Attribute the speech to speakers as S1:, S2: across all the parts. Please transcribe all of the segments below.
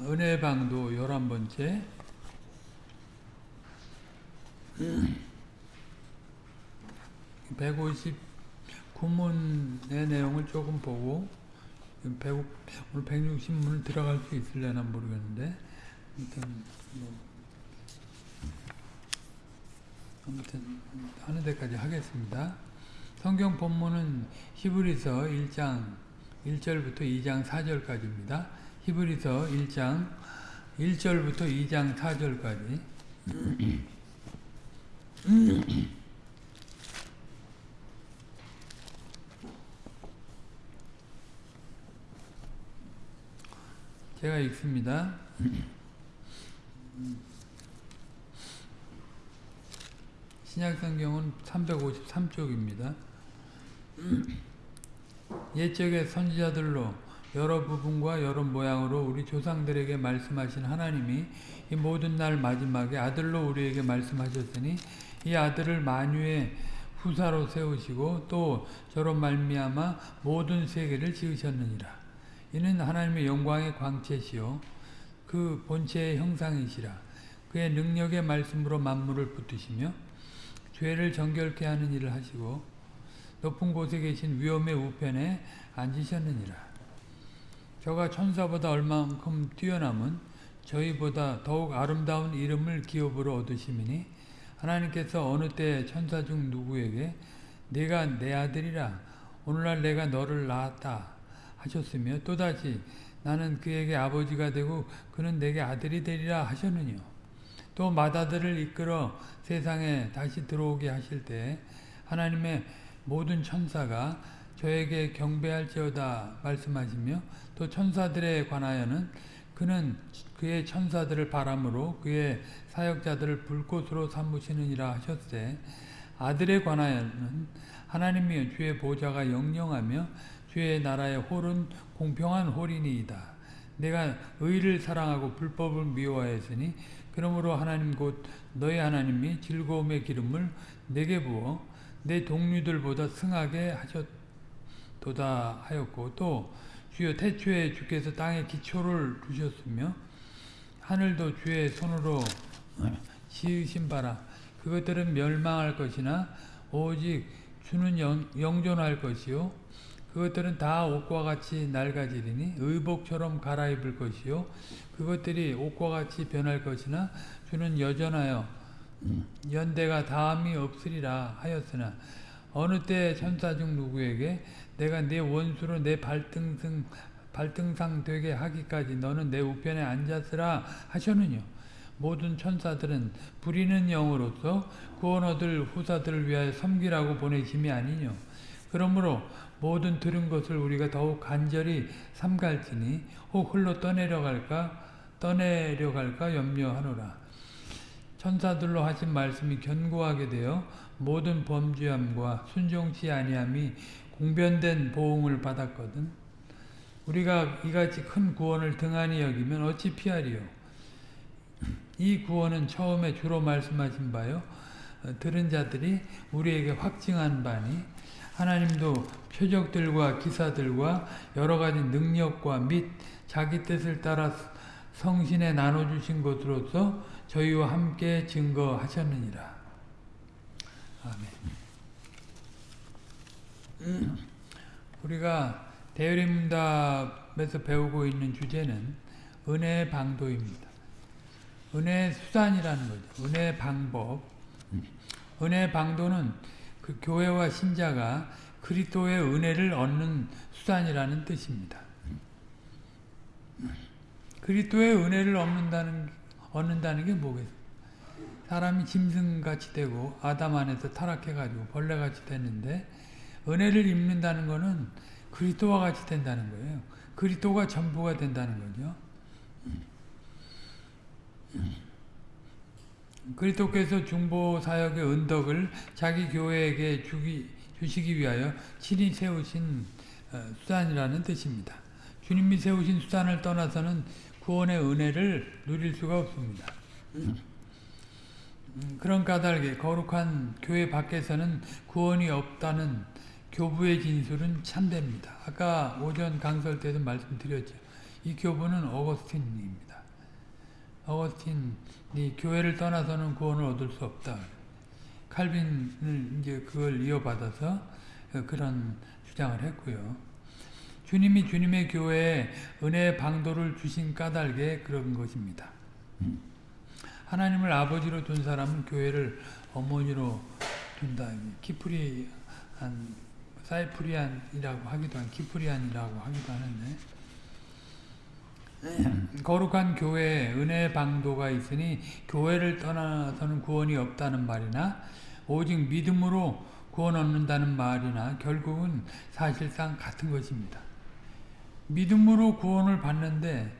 S1: 은혜방도 열한 번째 150 구문의 내용을 조금 보고 100, 오늘 160문을 들어갈 수 있을려나 모르겠는데 아무튼 뭐 아무튼 하는 데까지 하겠습니다. 성경 본문은 히브리서 1장 1절부터 2장 4절까지입니다. 히브리서 1장 1절부터 2장 4절까지 제가 읽습니다. 신약성경은 353쪽입니다. 옛적의 선지자들로 여러 부분과 여러 모양으로 우리 조상들에게 말씀하신 하나님이 이 모든 날 마지막에 아들로 우리에게 말씀하셨으니 이 아들을 만유의 후사로 세우시고 또 저로 말미암아 모든 세계를 지으셨느니라. 이는 하나님의 영광의 광채시요 그 본체의 형상이시라. 그의 능력의 말씀으로 만물을 붙드시며 죄를 정결케 하는 일을 하시고 높은 곳에 계신 위엄의 우편에 앉으셨느니라. 저가 천사보다 얼만큼 뛰어남은 저희보다 더욱 아름다운 이름을 기업으로 얻으시미니 하나님께서 어느 때 천사 중 누구에게 내가 내 아들이라. 오늘날 내가 너를 낳았다. 하셨으며 또다시 나는 그에게 아버지가 되고 그는 내게 아들이 되리라. 하셨느뇨. 또 마다들을 이끌어 세상에 다시 들어오게 하실 때 하나님의 모든 천사가 저에게 경배할지어다 말씀하시며 또 천사들에 관하여는 그는 그의 천사들을 바람으로 그의 사역자들을 불꽃으로 삼으시느니라 하셨되 아들에 관하여는 하나님이 주의 보좌가 영영하며 주의 나라의 홀은 공평한 홀이니이다. 내가 의를 사랑하고 불법을 미워하였으니 그러므로 하나님 곧 너희 하나님이 즐거움의 기름을 내게 부어 내 동료들보다 승하게 하셨도다 하였고 또 주여 태초에 주께서 땅에 기초를 두셨으며 하늘도 주의 손으로 지으신 바라. 그것들은 멸망할 것이나 오직 주는 영, 영존할 것이요. 그것들은 다 옷과 같이 낡아지리니 의복처럼 갈아입을 것이요. 그것들이 옷과 같이 변할 것이나 주는 여전하여 연대가 다함이 없으리라 하였으나 어느 때 천사 중 누구에게 내가 내 원수로 내 발등상, 발등상 되게 하기까지 너는 내 우편에 앉았으라 하셨느뇨? 모든 천사들은 부리는 영으로서 구원 얻을 후사들을 위하여 섬기라고 보내심이 아니뇨. 그러므로 모든 들은 것을 우리가 더욱 간절히 삼갈지니 혹 흘러 떠내려갈까 떠내려갈까 염려하노라. 천사들로 하신 말씀이 견고하게 되어 모든 범죄함과 순종치 아니함이 공변된 보응을 받았거든 우리가 이같이 큰 구원을 등한히 여기면 어찌 피하리요 이 구원은 처음에 주로 말씀하신 바요 들은 자들이 우리에게 확증한 바니 하나님도 표적들과 기사들과 여러 가지 능력과 및 자기 뜻을 따라 성신에 나눠주신 것으로서 저희와 함께 증거하셨느니라. 아멘. 우리가 대리문답에서 배우고 있는 주제는 은혜의 방도입니다. 은혜의 수단이라는 거죠. 은혜의 방법. 은혜의 방도는 그 교회와 신자가 그리스도의 은혜를 얻는 수단이라는 뜻입니다. 그리스도의 은혜를 얻는다는 얻는다는 게 뭐겠어요? 사람이 짐승같이 되고 아담 안에서 타락해가지고 벌레같이 됐는데 은혜를 입는다는 것은 그리스도와 같이 된다는 거예요. 그리스도가 전부가 된다는 거죠. 그리스도께서 중보 사역의 은덕을 자기 교회에게 주기, 주시기 위하여 친히 세우신 수단이라는 뜻입니다. 주님이 세우신 수단을 떠나서는 구원의 은혜를 누릴 수가 없습니다. 그런 까닭에 거룩한 교회 밖에서는 구원이 없다는 교부의 진술은 참됩니다. 아까 오전 강설 때도 말씀드렸죠. 이 교부는 어거스틴입니다. 어거스틴이 교회를 떠나서는 구원을 얻을 수 없다. 칼빈을 이제 그걸 이어받아서 그런 주장을 했고요. 주님이 주님의 교회에 은혜의 방도를 주신 까닭에 그런 것입니다. 하나님을 아버지로 둔 사람은 교회를 어머니로 둔다. 키프리안, 사이프리안이라고 하기도 한, 키프리안이라고 하기도 하는데, 거룩한 교회에 은혜의 방도가 있으니 교회를 떠나서는 구원이 없다는 말이나 오직 믿음으로 구원 얻는다는 말이나 결국은 사실상 같은 것입니다. 믿음으로 구원을 받는데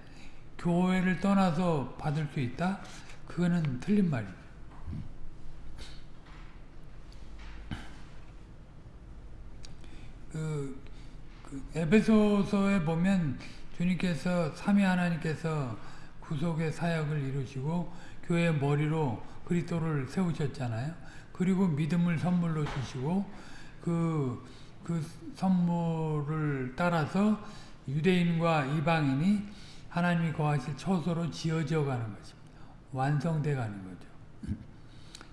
S1: 교회를 떠나서 받을 수 있다? 그거는 틀린 말입니다. 그, 그 에베소서에 보면 주님께서 삼위 하나님께서 구속의 사역을 이루시고 교회의 머리로 그리스도를 세우셨잖아요. 그리고 믿음을 선물로 주시고 그, 그 선물을 따라서 유대인과 이방인이 하나님이 거하실 처소로 지어져 가는 것입니다. 완성돼 가는 거죠.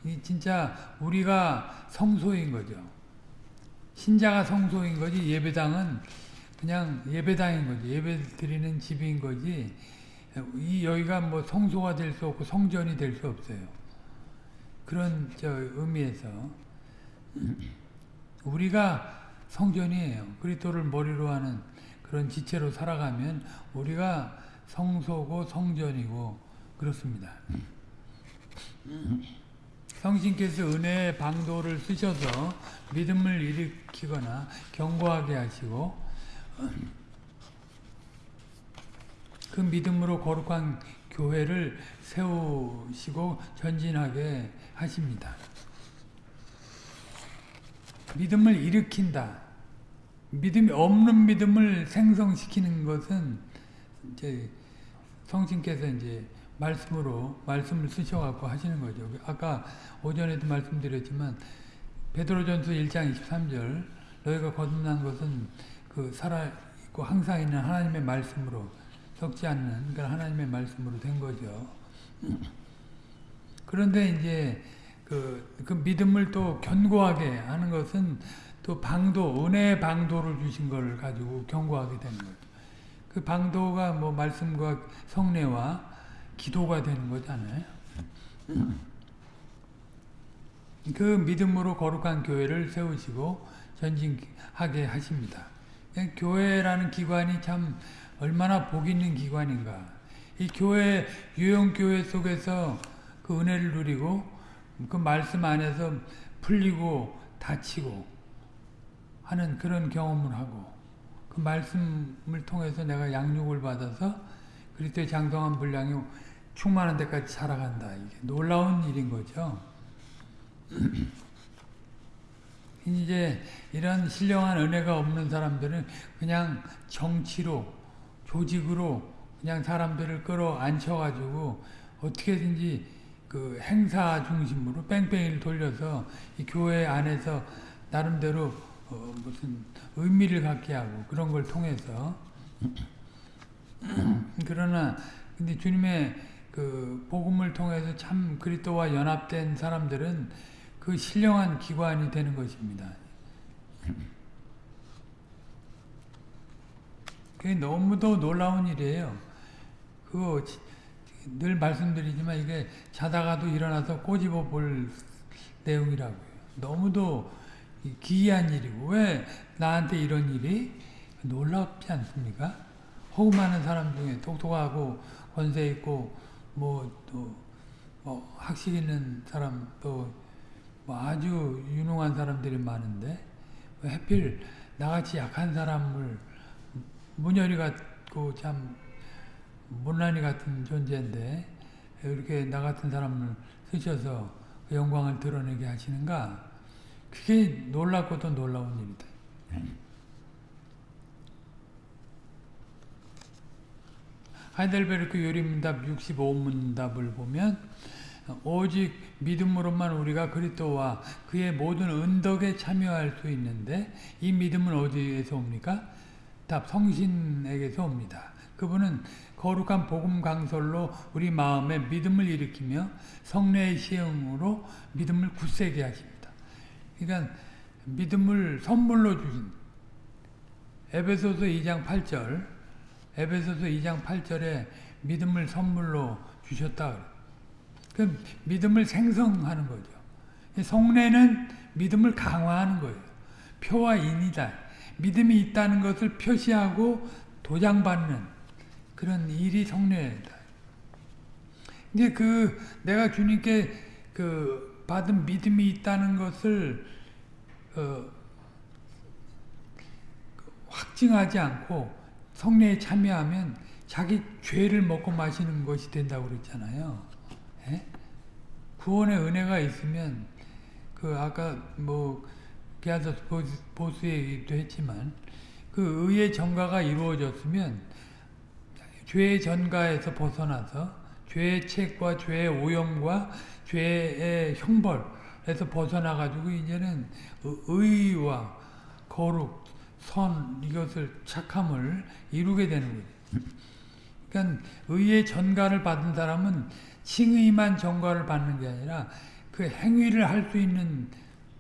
S1: 이 진짜 우리가 성소인 거죠. 신자가 성소인 거지 예배당은 그냥 예배당인 거지. 예배 드리는 집인 거지. 이 여기가 뭐 성소가 될 수 없고 성전이 될 수 없어요. 그런 저 의미에서 우리가 성전이에요. 그리스도를 머리로 하는 그런 지체로 살아가면 우리가 성소고 성전이고 그렇습니다. 성신께서 은혜의 방도를 쓰셔서 믿음을 일으키거나 경고하게 하시고 그 믿음으로 거룩한 교회를 세우시고 전진하게 하십니다. 믿음을 일으킨다. 믿음이 없는 믿음을 생성시키는 것은 이제 성신께서 이제 말씀으로 말씀을 쓰셔갖고 하시는 거죠. 아까 오전에도 말씀드렸지만 베드로전서 1장 23절 너희가 거듭난 것은 그 살아 있고 항상 있는 하나님의 말씀으로 썩지 않는 그 하나님의 말씀으로 된 거죠. 그런데 이제 그, 그 믿음을 또 견고하게 하는 것은 또 방도, 은혜의 방도를 주신 걸 가지고 견고하게 되는 거죠. 그 방도가 뭐 말씀과 성례와 기도가 되는 거잖아요. 그 믿음으로 거룩한 교회를 세우시고 전진하게 하십니다. 교회라는 기관이 참 얼마나 복 있는 기관인가. 이 교회, 유형교회 속에서 그 은혜를 누리고 그 말씀 안에서 풀리고 다치고 하는 그런 경험을 하고 그 말씀을 통해서 내가 양육을 받아서 그리스도의 장성한 분량이 충만한 데까지 살아간다. 이게 놀라운 일인 거죠. 이제 이런 신령한 은혜가 없는 사람들은 그냥 정치로 조직으로 그냥 사람들을 끌어안혀가지고 어떻게든지 그 행사 중심으로 뺑뺑이를 돌려서 이 교회 안에서 나름대로 어 무슨 의미를 갖게 하고 그런 걸 통해서 그러나 근데 주님의 그 복음을 통해서 참 그리스도와 연합된 사람들은 그 신령한 기관이 되는 것입니다. 그게 너무도 놀라운 일이에요. 그거 늘 말씀드리지만 이게 자다가도 일어나서 꼬집어 볼 내용이라고요. 너무도 기이한 일이고 왜 나한테 이런 일이 놀랍지 않습니까? 호흡 많은 사람 중에 똑똑하고 권세 있고 뭐또 뭐 학식 있는 사람 또 뭐 아주 유능한 사람들이 많은데 왜 하필 나같이 약한 사람을 문열이 같고 참 못난이 같은 존재인데 이렇게 나 같은 사람을 쓰셔서 그 영광을 드러내게 하시는가 그게 놀랍고도 놀라운 일이다. 하이델베르크 요리문답 65문답을 보면 오직 믿음으로만 우리가 그리스도와 그의 모든 은덕에 참여할 수 있는데 이 믿음은 어디에서 옵니까? 답 성신에게서 옵니다. 그분은 거룩한 복음 강설로 우리 마음에 믿음을 일으키며 성례의 시행으로 믿음을 굳세게 하십니다. 그러니까 믿음을 선물로 주신 에베소서 2장 8절 에베소서 2장 8절에 믿음을 선물로 주셨다. 그 믿음을 생성하는 거죠. 성례는 믿음을 강화하는 거예요. 표와 인이다. 믿음이 있다는 것을 표시하고 도장받는 그런 일이 성례다. 이제 그 내가 주님께 그 받은 믿음이 있다는 것을 어 확증하지 않고 성례에 참여하면 자기 죄를 먹고 마시는 것이 된다고 그랬잖아요. 예? 구원의 은혜가 있으면 그 아까 뭐 게하서 보수 얘기도 했지만 그 의의 전가가 이루어졌으면 죄의 전가에서 벗어나서 죄의 책과 죄의 오염과 죄의 형벌에서 벗어나 가지고 이제는 의와 거룩, 선 이것을 착함을 이루게 되는 거죠. 그러니까 의의 전가를 받은 사람은 칭의만 전가를 받는 게 아니라 그 행위를 할 수 있는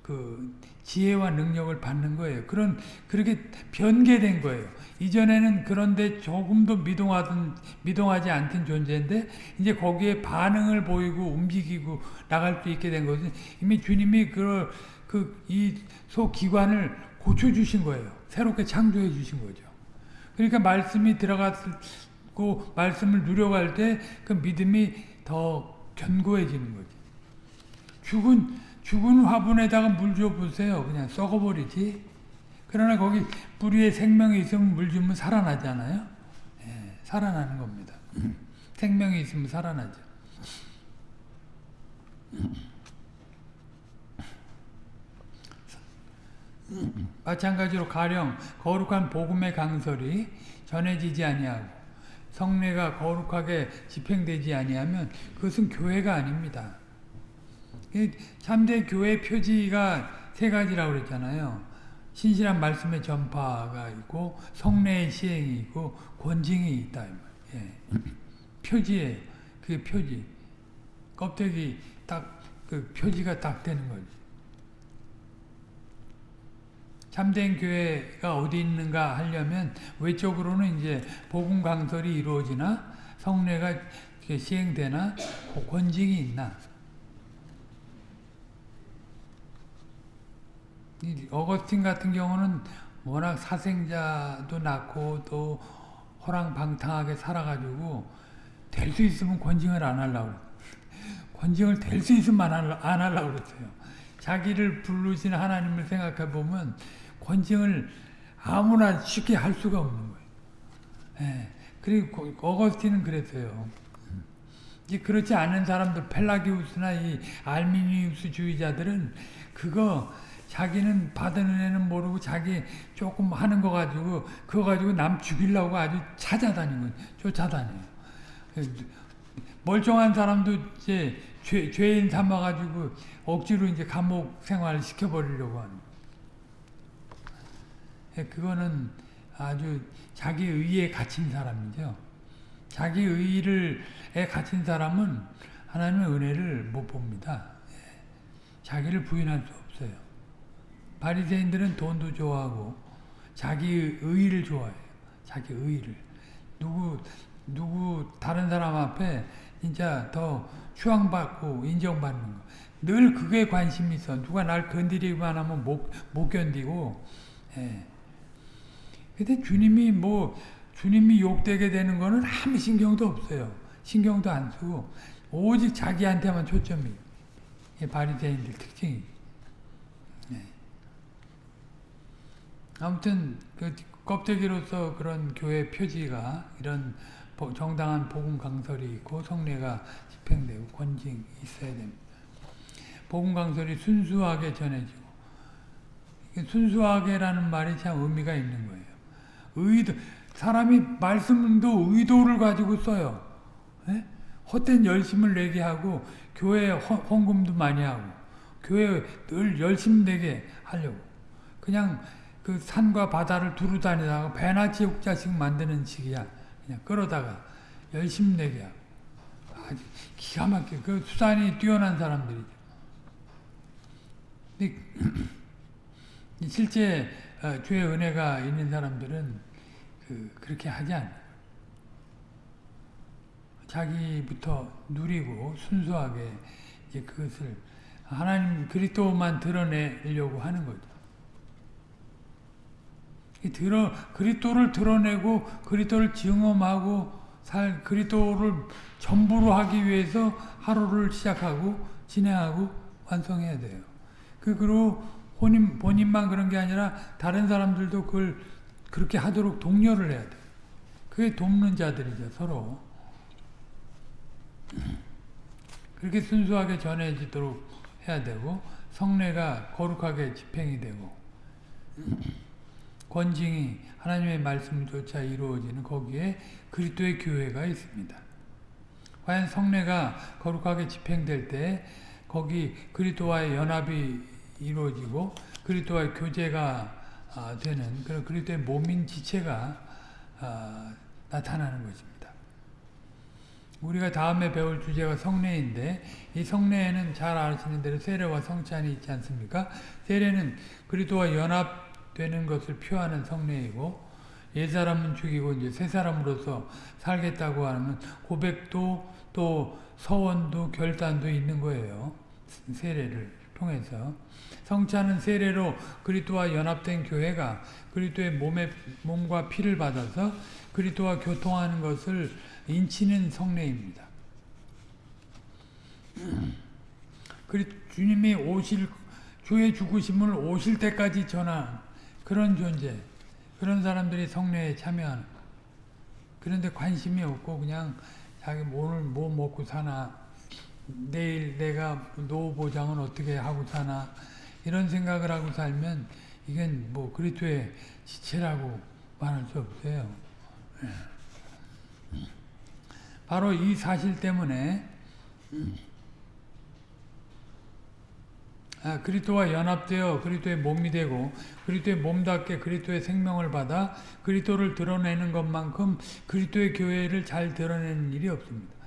S1: 그 지혜와 능력을 받는 거예요. 그런 그렇게 변개된 거예요. 이전에는 그런데 조금도 미동하던 미동하지 않던 존재인데 이제 거기에 반응을 보이고 움직이고 나갈 수 있게 된 것은 이미 주님이 그 그 이 소기관을 고쳐 주신 거예요. 새롭게 창조해 주신 거죠. 그러니까 말씀이 들어갔고 말씀을 누려갈 때 그 믿음이 더 견고해지는 거지. 죽은 죽은 화분에다가 물 줘 보세요. 그냥 썩어버리지. 그러나 거기 뿌리에 생명이 있으면 물 주면 살아나잖아요. 예, 살아나는 겁니다. 생명이 있으면 살아나죠. 마찬가지로 가령 거룩한 복음의 강설이 전해지지 아니하고 성례가 거룩하게 집행되지 아니하면 그것은 교회가 아닙니다. 참된 교회 표지가 세 가지라고 그랬잖아요. 신실한 말씀의 전파가 있고 성례의 시행이 있고 권징이 있다. 예. 표지예요. 그게 표지. 껍데기 딱 그 표지가 딱 되는 거지. 참된 교회가 어디 있는가 하려면 외적으로는 이제 복음 강설이 이루어지나 성례가 시행되나 권징이 있나 어거스틴 같은 경우는 워낙 사생자도 낳고 또 호랑방탕하게 살아가지고 될 수 있으면 권징을 안 하려고 권징을 될 수 있으면 안 하려고 그랬어요. 자기를 부르신 하나님을 생각해 보면 권징을 아무나 쉽게 할 수가 없는 거예요. 예. 그리고 어거스틴은 그랬어요. 이제 그렇지 않은 사람들 펠라기우스나 이 알미니우스 주의자들은 그거 자기는 받은 은혜는 모르고 자기 조금 하는 거 가지고 그거 가지고 남 죽이려고 아주 찾아다니고 쫓아다녀요. 멀쩡한 사람도 이제 죄, 죄인 삼아가지고 억지로 이제 감옥 생활 시켜버리려고 하는. 예, 그거는 아주 자기 의에 갇힌 사람이죠. 자기 의를 에 갇힌 사람은 하나님의 은혜를 못 봅니다. 예, 자기를 부인할 수 없어요. 바리새인들은 돈도 좋아하고 자기 의를 좋아해요. 자기 의를. 누구 누구 다른 사람 앞에 진짜 더 추앙받고 인정받는 거. 늘 그게 관심이 있어. 누가 날 건드리기만 하면 못, 못 견디고. 예. 근데 주님이 뭐 주님이 욕되게 되는 거는 아무 신경도 없어요. 신경도 안 쓰고 오직 자기한테만 초점이. 바리새인들 특징이. 아무튼 그 껍데기로서 그런 교회 표지가 이런 정당한 복음 강설이 있고 성례가 집행되고 권징이 있어야 됩니다. 복음 강설이 순수하게 전해지고 순수하게라는 말이 참 의미가 있는 거예요. 의도 사람이 말씀도 의도를 가지고 써요. 네? 헛된 열심을 내게 하고 교회 헌금도 많이 하고 교회 늘 열심 내게 하려고 그냥 그 산과 바다를 두루 다니다가 배나 지옥자식 만드는 식이야. 그냥 끌어다가 열심 내게 하고 아주 기가 막히게 그 수단이 뛰어난 사람들이죠. 실제 어, 주의 은혜가 있는 사람들은 그 그렇게 하지 않아요. 자기부터 누리고 순수하게 이제 그것을 하나님 그리스도만 드러내려고 하는 거죠. 이 드러 그리스도를 드러내고 그리스도를 증험하고 살 그리스도를 전부로 하기 위해서 하루를 시작하고 진행하고 완성해야 돼요. 그 그리고 본인 본인만 그런 게 아니라 다른 사람들도 그걸 그렇게 하도록 독려를 해야 돼. 그게 돕는 자들이죠 서로. 그렇게 순수하게 전해지도록 해야 되고 성례가 거룩하게 집행이 되고 권징이 하나님의 말씀조차 이루어지는 거기에 그리스도의 교회가 있습니다. 과연 성례가 거룩하게 집행될 때 거기 그리스도와의 연합이 이루어지고 그리스도와의 교제가 아, 되는 그런 그리스도의 몸인 지체가 아, 나타나는 것입니다. 우리가 다음에 배울 주제가 성례인데 이 성례에는 잘 아시는 대로 세례와 성찬이 있지 않습니까? 세례는 그리스도와 연합되는 것을 표하는 성례이고 옛사람은 죽이고 이제 새 사람으로서 살겠다고 하는 고백도 또 서원도 결단도 있는 거예요. 세례를 통해서 성찬은 세례로 그리스도와 연합된 교회가 그리스도의 몸의 몸과 피를 받아서 그리스도와 교통하는 것을 인치는 성례입니다. 그리 주님이 오실 주의 죽으심을 오실 때까지 전한 그런 존재, 그런 사람들이 성례에 참여하는. 그런데 관심이 없고 그냥 자기 오늘 뭐 먹고 사나, 내일 내가 노후 보장은 어떻게 하고 사나 이런 생각을 하고 살면 이건 뭐 그리스도의 지체라고 말할 수 없어요. 바로 이 사실 때문에 아, 그리스도와 연합되어 그리스도의 몸이 되고 그리스도의 몸답게 그리스도의 생명을 받아 그리스도를 드러내는 것만큼 그리스도의 교회를 잘 드러내는 일이 없습니다.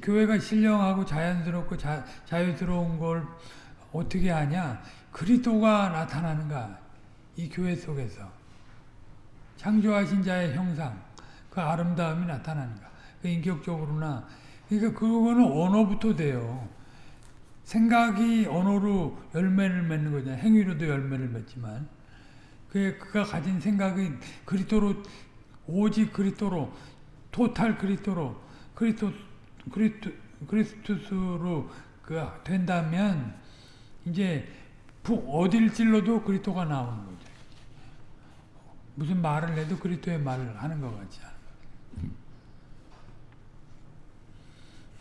S1: 교회가 신령하고 자연스럽고 자, 자유스러운 걸 어떻게 하냐? 그리스도가 나타나는가? 이 교회 속에서 창조하신 자의 형상, 그 아름다움이 나타나는가? 그 인격적으로나 그러니까 그거는 언어부터 돼요. 생각이 언어로 열매를 맺는 거잖아요. 행위로도 열매를 맺지만 그 그가 가진 생각이 그리스도로 오직 그리스도로 토탈 그리스도로 그리스도 그리스도 그리스도로 그 된다면 이제 어딜 찔러도 그리스도가 나오는 거죠. 무슨 말을 해도 그리스도의 말을 하는 것 같지.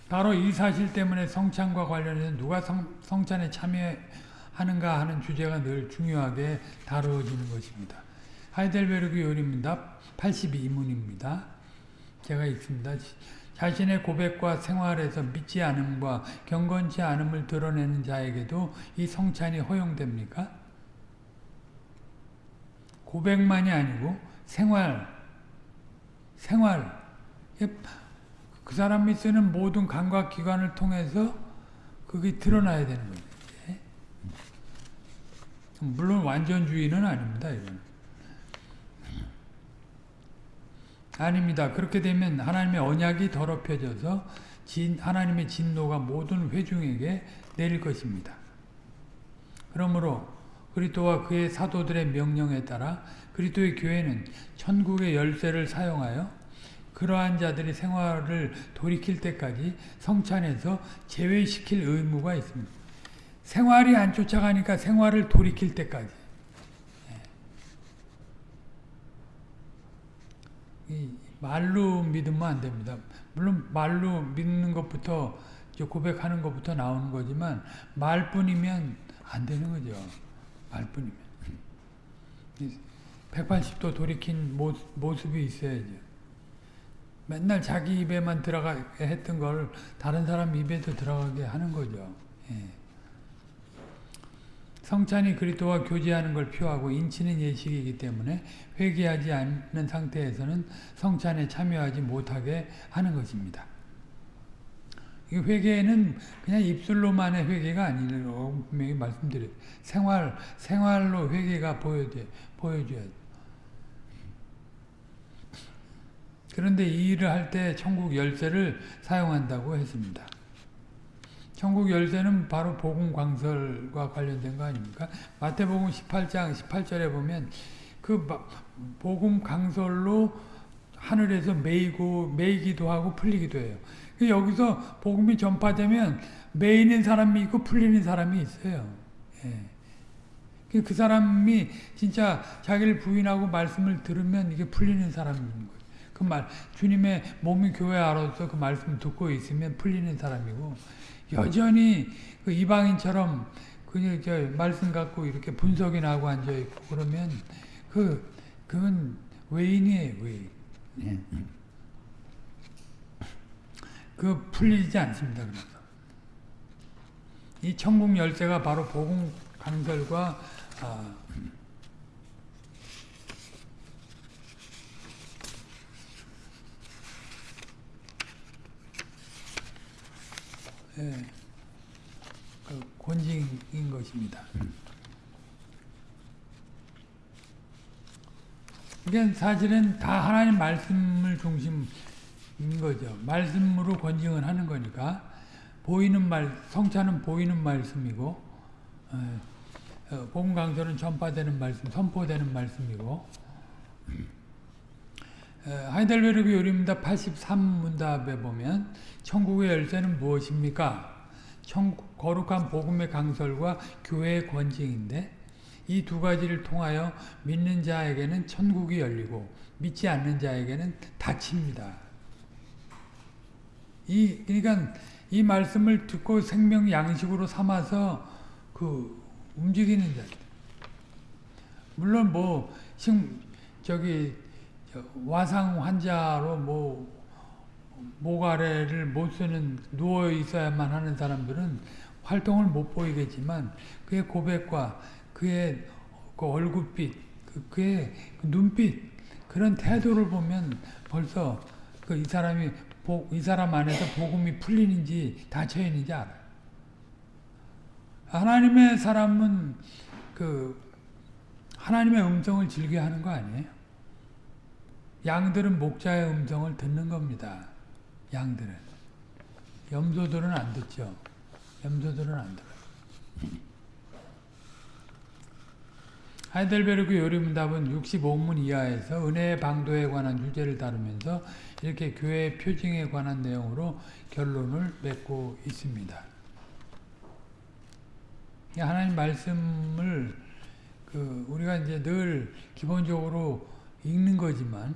S1: 바로 이 사실 때문에 성찬과 관련해서 누가 성, 성찬에 참여하는가 하는 주제가 늘 중요하게 다루어지는 것입니다. 하이델베르그 요리입니다. 82문입니다. 제가 읽습니다. 자신의 고백과 생활에서 믿지 않음과 경건치 않음을 드러내는 자에게도 이 성찬이 허용됩니까? 고백만이 아니고 생활, 생활. 그 사람이 쓰는 모든 감각 기관을 통해서 그게 드러나야 되는 거죠. 물론 완전주의는 아닙니다. 이건. 아닙니다. 그렇게 되면 하나님의 언약이 더럽혀져서 진, 하나님의 진노가 모든 회중에게 내릴 것입니다. 그러므로 그리스도와 그의 사도들의 명령에 따라 그리스도의 교회는 천국의 열쇠를 사용하여 그러한 자들이 생활을 돌이킬 때까지 성찬에서 제외시킬 의무가 있습니다. 생활이 안 쫓아가니까 생활을 돌이킬 때까지. 예. 말로 믿으면 안 됩니다. 물론 말로 믿는 것부터 고백하는 것부터 나오는 거지만 말뿐이면 안 되는 거죠. 말뿐이면. 180도 돌이킨 모습 이 있어야죠. 맨날 자기 입에만 들어가게 했던 걸 다른 사람 입에도 들어가게 하는 거죠. 예. 성찬이 그리스도와 교제하는 걸 표하고 인치는 예식이기 때문에 회개하지 않는 상태에서는 성찬에 참여하지 못하게 하는 것입니다. 이 회개는 그냥 입술로만의 회개가 아니라고 분명히 말씀드려요. 생활, 생활로 회개가 보여줘야, 보여줘야 돼. 그런데 이 일을 할 때 천국 열쇠를 사용한다고 했습니다. 천국 열쇠는 바로 복음 광설과 관련된 거 아닙니까? 마태복음 18장 18절에 보면 그 복음 강설로 하늘에서 메이고 메이기도 하고 풀리기도 해요. 여기서 복음이 전파되면 메이는 사람이 있고 풀리는 사람이 있어요. 예. 그 사람이 진짜 자기를 부인하고 말씀을 들으면 이게 풀리는 사람인 거예요. 그 말, 주님의 몸이 교회 알아서 그 말씀 듣고 있으면 풀리는 사람이고, 여전히 그 이방인처럼 그냥 저 말씀 갖고 이렇게 분석이 나고 앉아 있고 그러면 그, 그건 외인이에요, 외인. 예. 그 풀리지 않습니다. 그래서 이 천국 열쇠가 바로 복음 강설과 아, 예, 그 권징인 것입니다. 그러니까 사실은 다 하나님 말씀을 중심 거죠. 말씀으로 권징을 하는 거니까 보이는 말 성찬은 보이는 말씀이고 어, 어, 복음 강설은 전파되는 말씀, 선포되는 말씀이고 어, 하이델베르크 요리문답 83문답에 보면 천국의 열쇠는 무엇입니까? 천국, 거룩한 복음의 강설과 교회의 권징인데 이 두 가지를 통하여 믿는 자에게는 천국이 열리고 믿지 않는 자에게는 닫힙니다. 이 그러니까 이 말씀을 듣고 생명 양식으로 삼아서 그 움직이는 자들. 물론 뭐 지금 저기 와상 환자로 뭐 모가래를 못 쓰는 누워 있어야만 하는 사람들은 활동을 못 보이겠지만 그의 고백과 그의 그 얼굴빛, 그 그의 그 눈빛 그런 태도를 보면 벌써 그 이 사람이 이 사람 안에서 복음이 풀리는지 닫혀 있는지 알아요. 하나님의 사람은 그 하나님의 음성을 즐겨 하는 거 아니에요? 양들은 목자의 음성을 듣는 겁니다. 양들은. 염소들은 안 듣죠. 염소들은 안 들어요. 하이델베르크 요리문답은 65문 이하에서 은혜의 방도에 관한 주제를 다루면서 이렇게 교회 표징에 관한 내용으로 결론을 맺고 있습니다. 하나님 말씀을 그 우리가 이제 늘 기본적으로 읽는 거지만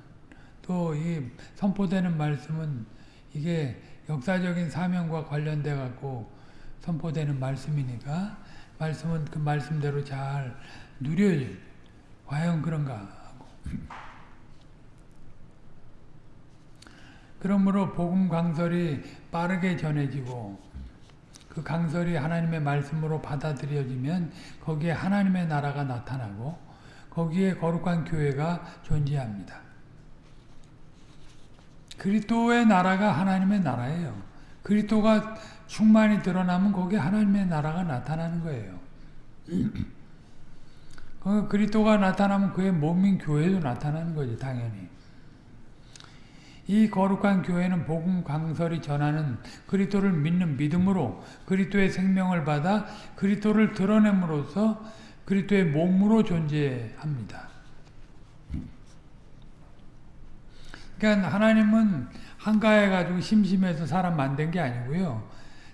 S1: 또 이 선포되는 말씀은 이게 역사적인 사명과 관련돼 갖고 선포되는 말씀이니까 말씀은 그 말씀대로 잘 누려요. 과연 그런가 하고. 그러므로 복음 강설이 빠르게 전해지고 그 강설이 하나님의 말씀으로 받아들여지면 거기에 하나님의 나라가 나타나고 거기에 거룩한 교회가 존재합니다. 그리스도의 나라가 하나님의 나라예요. 그리스도가 충만히 드러나면 거기에 하나님의 나라가 나타나는 거예요. 그리스도가 나타나면 그의 몸인 교회도 나타나는 거지 당연히. 이 거룩한 교회는 복음 강설이 전하는 그리스도를 믿는 믿음으로 그리스도의 생명을 받아 그리스도를 드러냄으로써 그리스도의 몸으로 존재합니다. 그러니까 하나님은 한가해 가지고 심심해서 사람 만든 게 아니고요.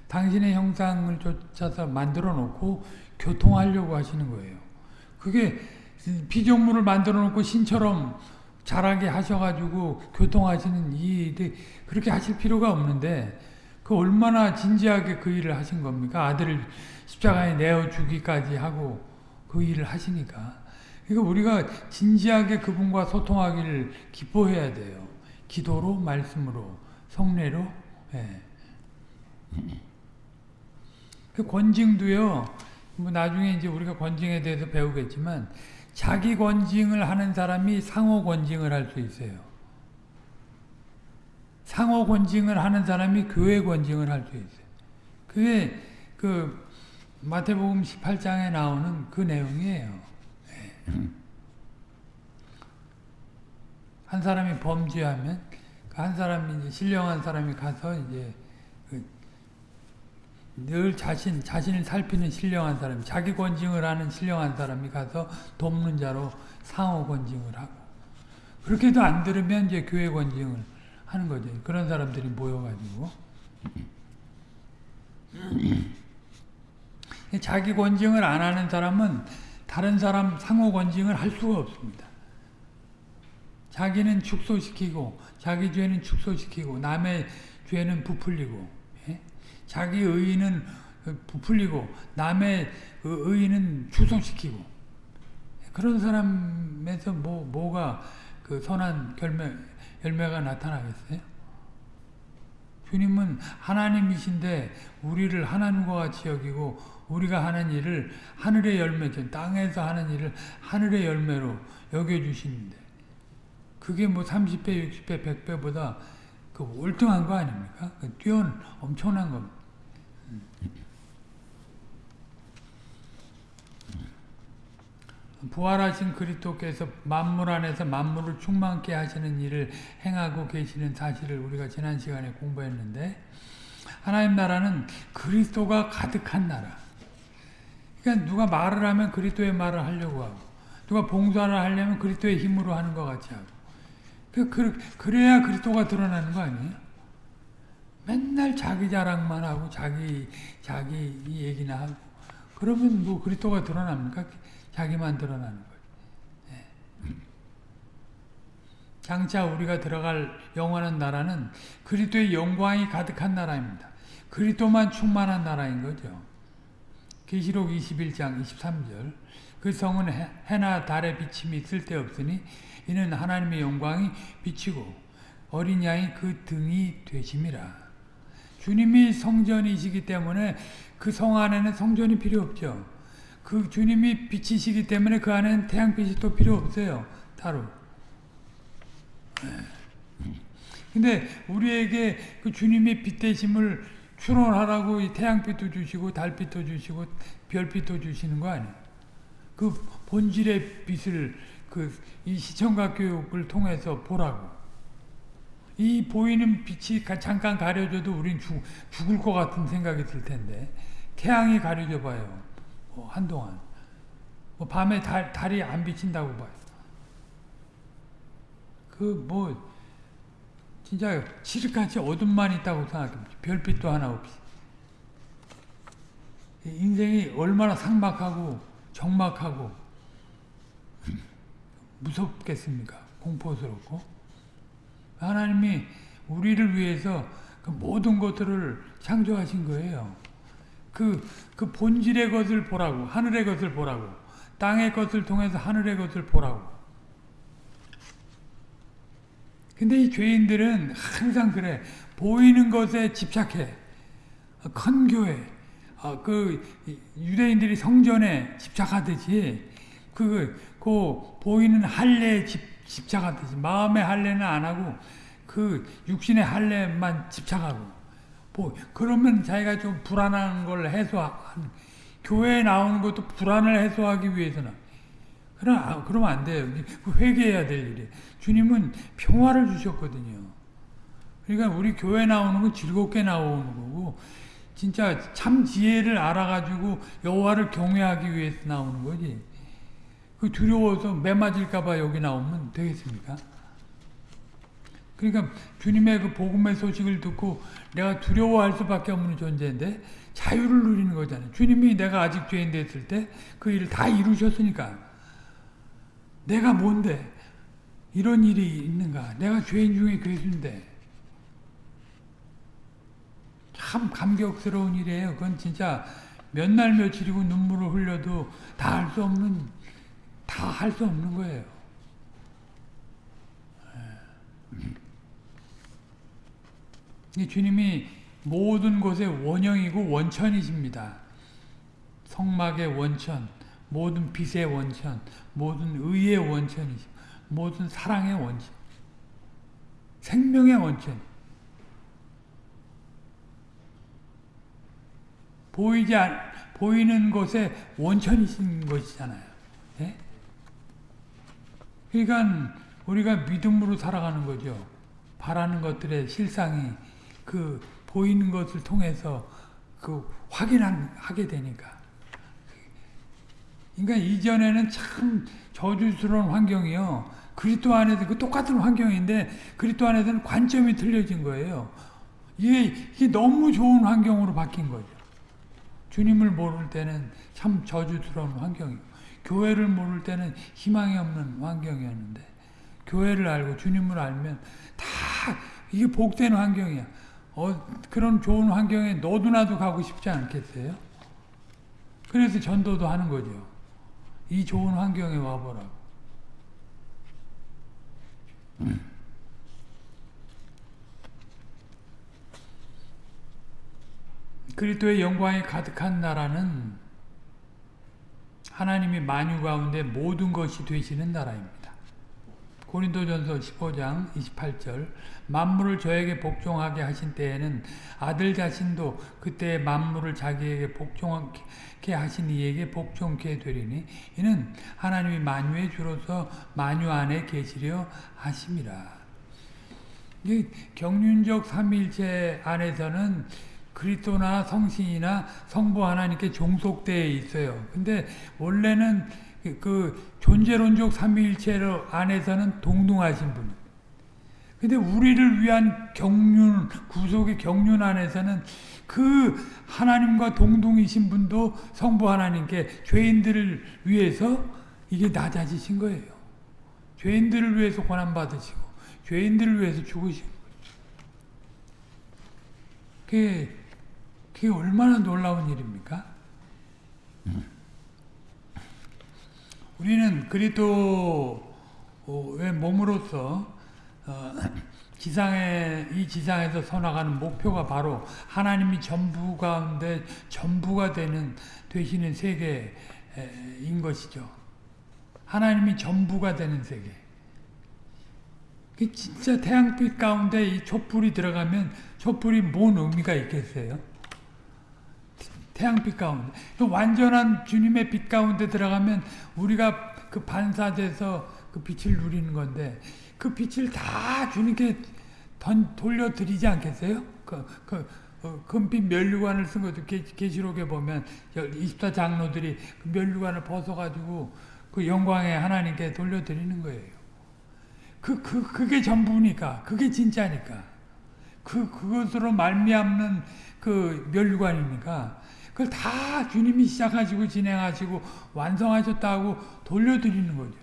S1: 당신의 형상을 쫓아서 만들어 놓고 교통하려고 하시는 거예요. 그게 피조물을 만들어 놓고 신처럼 자라게 하셔가지고 교통하시는 이 그렇게 하실 필요가 없는데 그 얼마나 진지하게 그 일을 하신 겁니까? 아들을 십자가에 내어 주기까지 하고 그 일을 하시니까. 그러니까 우리가 진지하게 그분과 소통하기를 기뻐해야 돼요. 기도로, 말씀으로, 성례로. 예. 그 권징도요. 뭐 나중에 이제 우리가 권징에 대해서 배우겠지만 자기 권징을 하는 사람이 상호 권징을 할 수 있어요. 상호 권징을 하는 사람이 교회 권징을 할 수 있어요. 그게 그 마태복음 18장에 나오는 그 내용이에요. 네. 한 사람이 범죄하면 그한 사람이 이제 신령한 사람이 가서 이제 늘 자신 자신을 살피는 신령한 사람, 자기 권징을 하는 신령한 사람이 가서 돕는 자로 상호 권징을 하고 그렇게도 안 들으면 이제 교회 권징을 하는 거죠. 그런 사람들이 모여가지고 자기 권징을 안 하는 사람은 다른 사람 상호 권징을 할 수가 없습니다. 자기는 축소시키고 자기 죄는 축소시키고 남의 죄는 부풀리고 예? 자기 의의는 부풀리고 남의 의의는 축소시키고 그런 사람에서 뭐 뭐가 그 선한 결매 열매가 나타나겠어요? 주님은 하나님이신데 우리를 하나님과 같이 여기고 우리가 하는 일을 하늘의 열매, 땅에서 하는 일을 하늘의 열매로 여겨주시는데 그게 뭐 30배, 60배, 100배보다 그 월등한 거 아닙니까? 그 뛰어난 엄청난 겁니다. 부활하신 그리스도께서 만물 안에서 만물을 충만케 하시는 일을 행하고 계시는 사실을 우리가 지난 시간에 공부했는데 하나님 나라는 그리스도가 가득한 나라. 그러니까 누가 말을 하면 그리스도의 말을 하려고 하고 누가 봉사를 하려면 그리스도의 힘으로 하는 것 같이 하고 그, 그, 그래야 그리스도가 드러나는 거 아니에요? 맨날 자기 자랑만 하고 자기 자기 얘기나 하고 그러면 뭐 그리스도가 드러납니까? 자기만 드러나는 거예요. 네. 장차 우리가 들어갈 영원한 나라는 그리스도의 영광이 가득한 나라입니다. 그리스도만 충만한 나라인 거죠. 계시록 21장 23절 그 성은 해나 달의 비침이 쓸데없으니 이는 하나님의 영광이 비치고 어린 양이 그 등이 되심이라. 주님이 성전이시기 때문에 그 성 안에는 성전이 필요 없죠. 그 주님이 빛이시기 때문에 그 안에는 태양빛이 또 필요 없어요. 따로. 근데 우리에게 그 주님의 빛 되심을 추론하라고 이 태양빛도 주시고 달빛도 주시고 별빛도 주시는 거 아니에요. 그 본질의 빛을 그 이 시청각 교육을 통해서 보라고. 이 보이는 빛이 잠깐 가려져도 우린 죽, 죽을 것 같은 생각이 들 텐데 태양이 가려져 봐요. 뭐 한동안. 뭐 밤에 달, 달이 안 비친다고 봐요. 그 뭐 진짜 칠흑같이 어둠만 있다고 생각합니다. 별빛도 하나 없이. 인생이 얼마나 상막하고 적막하고 무섭겠습니까? 공포스럽고. 하나님이 우리를 위해서 그 모든 것들을 창조하신 거예요. 그, 그 본질의 것을 보라고, 하늘의 것을 보라고, 땅의 것을 통해서 하늘의 것을 보라고. 근데 이 죄인들은 항상 그래. 보이는 것에 집착해. 큰 교회, 어, 그 유대인들이 성전에 집착하듯이 그, 그 보이는 할례에 집, 집착하듯이 마음의 할례는 안 하고 그 육신의 할례만 집착하고 뭐 그러면 자기가 좀 불안한 걸 해소한 교회에 나오는 것도 불안을 해소하기 위해서는 그럼 아, 그러면 안 돼요. 회개해야 될 일이. 주님은 평화를 주셨거든요. 그러니까 우리 교회 나오는 건 즐겁게 나오는 거고 진짜 참 지혜를 알아가지고 여호와를 경외하기 위해서 나오는 거지. 그 두려워서 매 맞을까봐 여기 나오면 되겠습니까? 그러니까 주님의 그 복음의 소식을 듣고 내가 두려워할 수밖에 없는 존재인데 자유를 누리는 거잖아요. 주님이 내가 아직 죄인 됐을 때 그 일을 다 이루셨으니까 내가 뭔데 이런 일이 있는가? 내가 죄인 중에 괴수인데 참 감격스러운 일이에요. 그건 진짜 몇 날 며칠이고 눈물을 흘려도 다 할 수 없는 다 할 수 없는 거예요. 주님이 모든 것의 원형이고 원천이십니다. 성막의 원천, 모든 빛의 원천, 모든 의의 원천이시 모든 사랑의 원천, 생명의 원천. 보이지 않, 보이는 곳에 원천이신 것이잖아요. 예? 그러니까 우리가 믿음으로 살아가는 거죠. 바라는 것들의 실상이 그 보이는 것을 통해서 그 확인하게 되니까. 그러니까 이전에는 참 저주스러운 환경이요. 그리스도 안에서 그 똑같은 환경인데 그리스도 안에서는 관점이 틀려진 거예요. 이게, 이게 너무 좋은 환경으로 바뀐 거죠. 주님을 모를 때는 참 저주스러운 환경이고 교회를 모를 때는 희망이 없는 환경이었는데 교회를 알고 주님을 알면 다 이게 복된 환경이야. 어, 그런 좋은 환경에 너도 나도 가고 싶지 않겠어요? 그래서 전도도 하는 거죠. 이 좋은 환경에 와보라고. 그리스도의 영광이 가득한 나라는 하나님이 만유 가운데 모든 것이 되시는 나라입니다. 고린도전서 15장 28절 만물을 저에게 복종하게 하신 때에는 아들 자신도 그때 만물을 자기에게 복종하게 하신 이에게 복종케 되리니 이는 하나님이 만유의 주로서 만유 안에 계시려 하심이라. 경륜적 삼일체 안에서는 그리스도나 성신이나 성부 하나님께 종속되어 있어요. 근데 원래는 그 존재론적 삼위일체로 안에서는 동등하신 분. 근데 우리를 위한 경륜, 구속의 경륜 안에서는 그 하나님과 동등이신 분도 성부 하나님께 죄인들을 위해서 이게 낮아지신 거예요. 죄인들을 위해서 고난 받으시고 죄인들을 위해서 죽으시고 그게, 그 게 얼마나 놀라운 일입니까? 우리는 그리스도의 몸으로서 어, 지상에 이 지상에서 서나가는 목표가 바로 하나님이 전부 가운데 전부가 되는 되시는 세계인 것이죠. 하나님이 전부가 되는 세계. 진짜 태양빛 가운데 이 촛불이 들어가면 촛불이 뭔 의미가 있겠어요? 태양빛 가운데 그 완전한 주님의 빛 가운데 들어가면 우리가 그 반사돼서 그 빛을 누리는 건데 그 빛을 다 주님께 던, 돌려드리지 않겠어요? 그, 그 어, 금빛 면류관을 쓴 것도 계시록에 보면 24장로들이 그 면류관을 벗어가지고 그 영광의 하나님께 돌려드리는 거예요. 그, 그, 그게 전부니까. 그게 진짜니까. 그, 그것으로 말미암는 그 멸류관이니까. 그걸 다 주님이 시작하시고 진행하시고 완성하셨다고 돌려드리는 거죠.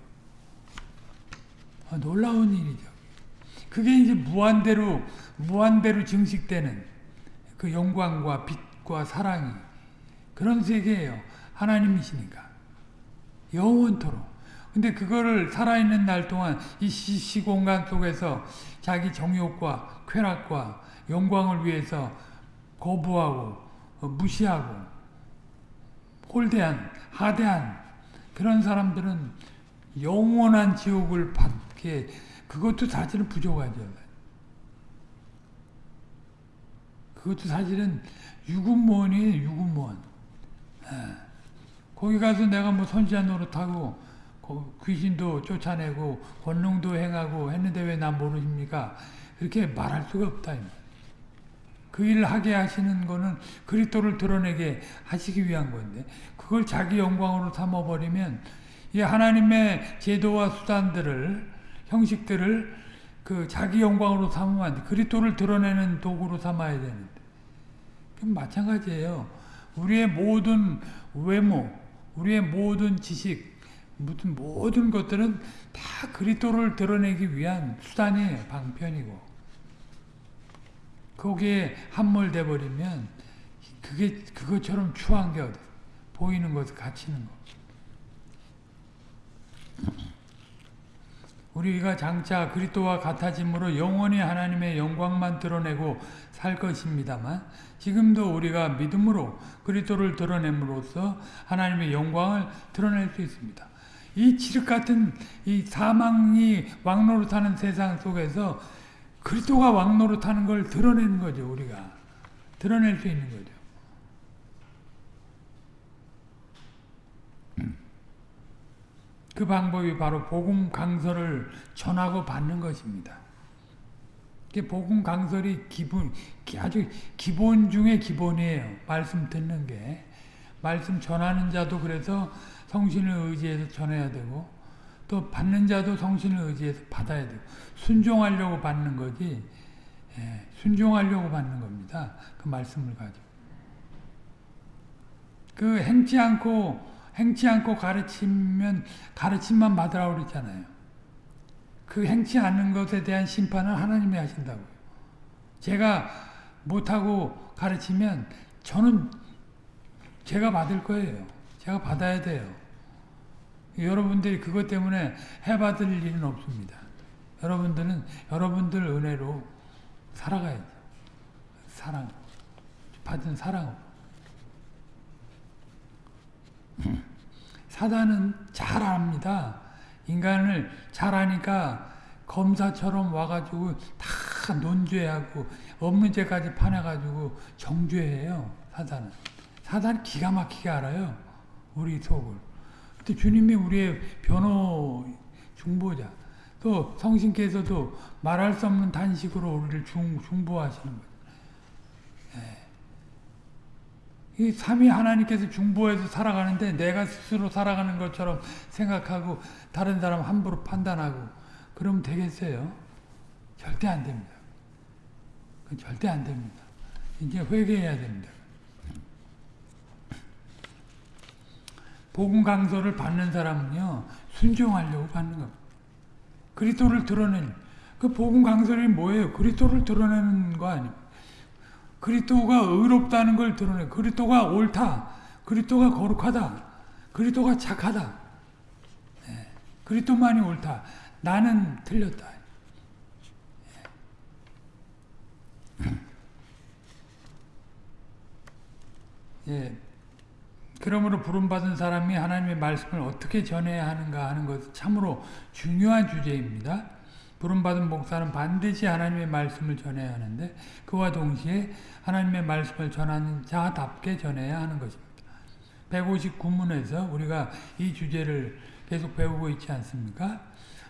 S1: 아, 놀라운 일이죠. 그게 이제 무한대로, 무한대로 증식되는 그 영광과 빛과 사랑이 그런 세계예요. 하나님이시니까. 영원토록. 근데 그거를 살아있는 날 동안 이 시공간 속에서 자기 정욕과 쾌락과 영광을 위해서 거부하고 어, 무시하고 홀대한 하대한 그런 사람들은 영원한 지옥을 받게 그것도 사실은 부족하죠. 그것도 사실은 유군무원이에요. 유군무원. 예. 거기 가서 내가 뭐 선지자 노릇하고 귀신도 쫓아내고 권능도 행하고 했는데 왜 나 모르십니까? 그렇게 말할 수가 없다. 그 일을 하게 하시는 거는 그리스도를 드러내게 하시기 위한 건데 그걸 자기 영광으로 삼아버리면 이 하나님의 제도와 수단들을 형식들을 그 자기 영광으로 삼으면 안 돼. 그리스도를 드러내는 도구로 삼아야 되는데 마찬가지예요. 우리의 모든 외모, 우리의 모든 지식, 무슨 모든 것들은 다 그리스도를 드러내기 위한 수단이에요. 방편이고. 거기에 함몰돼 버리면 그게 그것처럼 추한 게 어디 보이는 것을 갇히는 거. 우리가 장차 그리스도와 같아짐으로 영원히 하나님의 영광만 드러내고 살 것입니다만 지금도 우리가 믿음으로 그리스도를 드러냄으로써 하나님의 영광을 드러낼 수 있습니다. 이 칠흑 같은 이 사망이 왕노릇하는 세상 속에서 그리스도가 왕노릇하는 걸 드러내는 거죠 우리가 드러낼 수 있는 거죠. 그 방법이 바로 복음 강설을 전하고 받는 것입니다. 복음 강설이 기본 아주 기본 중에 기본이에요. 말씀 듣는 게 말씀 전하는 자도 그래서 성신을 의지해서 전해야 되고 또 받는 자도 성신을 의지해서 받아야 되고 순종하려고 받는 거지 예, 순종하려고 받는 겁니다. 그 말씀을 가지고 그 행치 않고 행치 않고 가르치면 가르침만 받으라고 그랬잖아요. 그 행치 않는 것에 대한 심판은 하나님이 하신다고요. 제가 못하고 가르치면 저는 제가 받을 거예요. 제가 받아야 돼요. 여러분들이 그것 때문에 해받을 일은 없습니다. 여러분들은 여러분들 은혜로 살아가야죠. 사랑, 받은 사랑으로. 사단은 잘 압니다. 인간을 잘 아니까 검사처럼 와가지고 다 논죄하고 없는 죄까지 파내가지고 정죄해요. 사단은. 사단 기가 막히게 알아요. 우리 속을. 근데 주님이 우리의 변호 중보자. 또 성신께서도 말할 수 없는 단식으로 우리를 중, 중보하시는 거예요. 이 삼위 하나님께서 중보해서 살아가는데 내가 스스로 살아가는 것처럼 생각하고 다른 사람 함부로 판단하고 그러면 되겠어요? 절대 안 됩니다. 절대 안 됩니다. 이제 회개해야 됩니다. 복음 강서를 받는 사람은요 순종하려고 받는 겁니다. 그리스도를 드러낸 그 복음 강설이 뭐예요? 그리스도를 드러내는 거 아닙니까? 그리스도가 의롭다는 걸 드러내. 그리스도가 옳다. 그리스도가 거룩하다. 그리스도가 착하다. 네. 그리스도만이 옳다. 나는 틀렸다. 예. 그러므로 부름받은 사람이 하나님의 말씀을 어떻게 전해야 하는가 하는 것 참으로 중요한 주제입니다. 부름받은 목사는 반드시 하나님의 말씀을 전해야 하는데 그와 동시에 하나님의 말씀을 전하는 자답게 전해야 하는 것입니다. 159문에서 우리가 이 주제를 계속 배우고 있지 않습니까?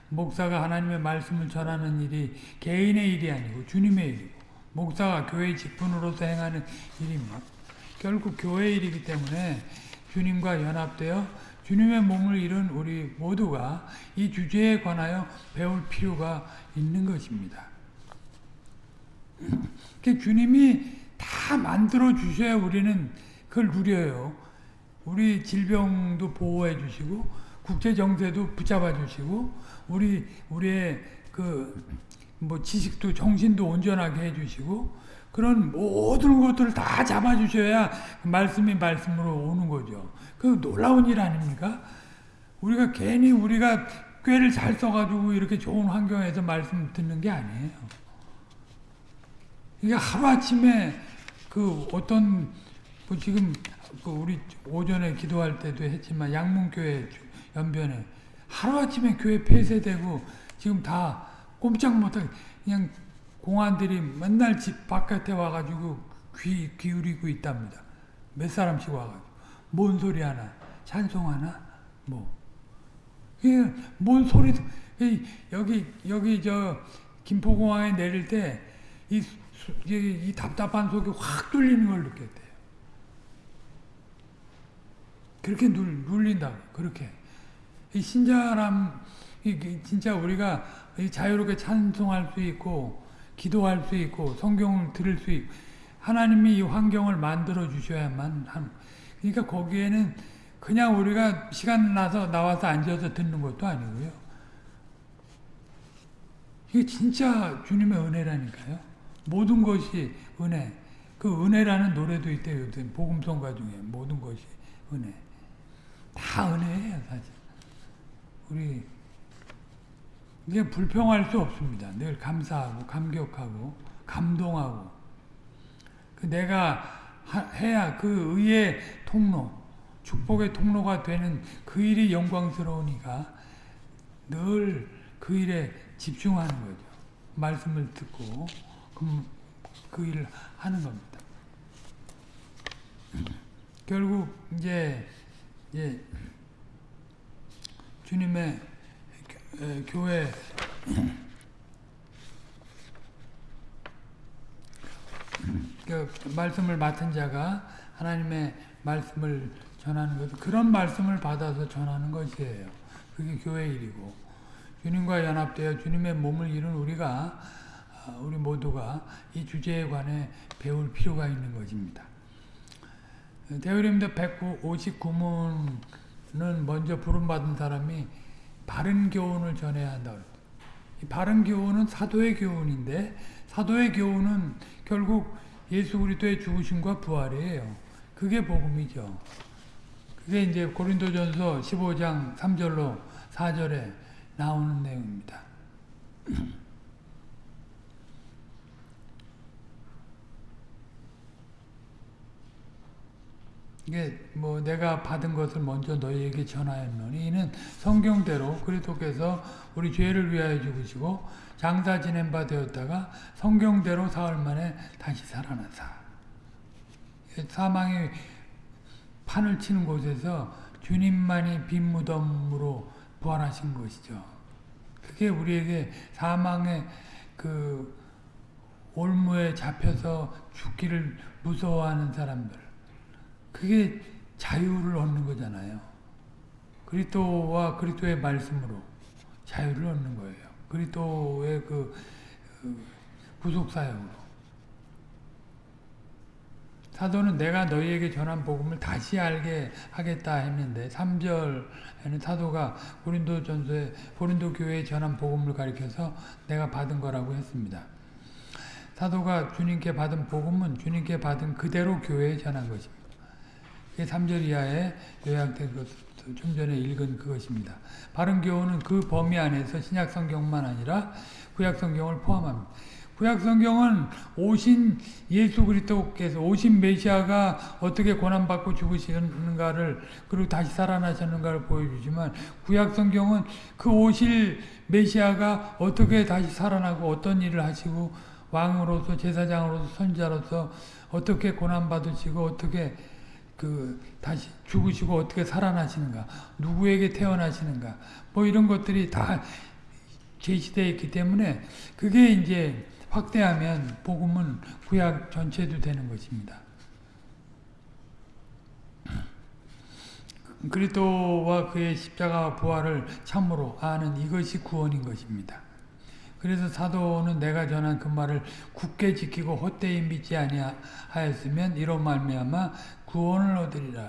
S1: 목사가 하나님의 말씀을 전하는 일이 개인의 일이 아니고 주님의 일이고 목사가 교회 직분으로서 행하는 일입니다. 결국 교회 일이기 때문에 주님과 연합되어 주님의 몸을 이룬 우리 모두가 이 주제에 관하여 배울 필요가 있는 것입니다. 주님이 다 만들어 주셔야 우리는 그걸 누려요. 우리 질병도 보호해 주시고 국제 정세도 붙잡아 주시고 우리 우리의 그 뭐 지식도 정신도 온전하게 해 주시고 그런 모든 것들을 다 잡아 주셔야 말씀이 말씀으로 오는 거죠. 그 놀라운 일 아닙니까? 우리가 괜히 우리가 꾀를 잘 써가지고 이렇게 좋은 환경에서 말씀 듣는 게 아니에요. 이게 하루아침에 그 어떤 뭐 지금 그 우리 오전에 기도할 때도 했지만 양문교회 연변에 하루아침에 교회 폐쇄되고 지금 다 꼼짝 못하게 그냥 공안들이 맨날 집 바깥에 와가지고 귀 기울이고 있답니다. 몇 사람씩 와가지고. 뭔 소리 하나? 찬송 하나? 뭐. 이게 뭔 소리, 여기, 여기 저, 김포공항에 내릴 때, 이, 이, 이 답답한 속이 확 뚫리는 걸 느꼈대요. 그렇게 눌, 눌린다고, 그렇게. 이 신자람, 이, 진짜 우리가 자유롭게 찬송할 수 있고, 기도할 수 있고, 성경을 들을 수 있고, 하나님이 이 환경을 만들어 주셔야만 한, 그러니까 거기에는 그냥 우리가 시간 나서 나와서 앉아서 듣는 것도 아니고요. 이게 진짜 주님의 은혜라니까요. 모든 것이 은혜. 그 은혜라는 노래도 있대요. 복음성가 중에 모든 것이 은혜. 다 은혜예요, 사실. 우리 이게 불평할 수 없습니다. 늘 감사하고 감격하고 감동하고 그 내가 하, 해야 그 의의 통로 축복의 통로가 되는 그 일이 영광스러우니까 늘 그 일에 집중하는 거죠. 말씀을 듣고 그, 그 일을 하는 겁니다. 결국 이제, 이제 주님의 교회 그 말씀을 맡은 자가 하나님의 말씀을 전하는 것 그런 말씀을 받아서 전하는 것이에요. 그게 교회 일이고 주님과 연합되어 주님의 몸을 이룬 우리가 우리 모두가 이 주제에 관해 배울 필요가 있는 것입니다. 대우림도 159문은 먼저 부름받은 사람이 바른 교훈을 전해야 한다. 이 바른 교훈은 사도의 교훈인데 사도의 교훈은 결국 예수 그리스도의 죽으심과 부활이에요. 그게 복음이죠. 그게 이제 고린도전서 15장 3절로 4절에 나오는 내용입니다. 이게 뭐 내가 받은 것을 먼저 너희에게 전하였노니 이는 성경대로 그리스도께서 우리 죄를 위하여 죽으시고 장사 지낸 바 되었다가 성경대로 사흘 만에 다시 살아나사 사망의 판을 치는 곳에서 주님만이 빈 무덤으로 부활하신 것이죠. 그게 우리에게 사망의 그 올무에 잡혀서 죽기를 무서워하는 사람들 그게 자유를 얻는 거잖아요. 그리스도와 그리스도의 말씀으로 자유를 얻는 거예요. 그리스도의 그, 그 구속 사역으로. 사도는 내가 너희에게 전한 복음을 다시 알게 하겠다 했는데 3절에는 사도가 고린도 전서에 고린도 교회에 전한 복음을 가리켜서 내가 받은 거라고 했습니다. 사도가 주님께 받은 복음은 주님께 받은 그대로 교회에 전한 것입니다. 3절 이하에 요약된 것, 좀 전에 읽은 그것입니다. 바른 교훈은 그 범위 안에서 신약 성경만 아니라 구약 성경을 포함합니다. 구약 성경은 오신 예수 그리스도께서 오신 메시아가 어떻게 고난 받고 죽으시는가를 그리고 다시 살아나셨는가를 보여주지만 구약 성경은 그 오실 메시아가 어떻게 다시 살아나고 어떤 일을 하시고 왕으로서 제사장으로서 선자로서 어떻게 고난 받으시고 어떻게 그 다시 죽으시고 어떻게 살아나시는가 누구에게 태어나시는가 뭐 이런 것들이 다 제시되어 있기 때문에 그게 이제 확대하면 복음은 구약 전체도 되는 것입니다. 그리스도와 그의 십자가와 부활을 참으로 아는 이것이 구원인 것입니다. 그래서 사도는 내가 전한 그 말을 굳게 지키고 헛되이 믿지 아니하였으면 이로 말미암아 구원을 얻으리라.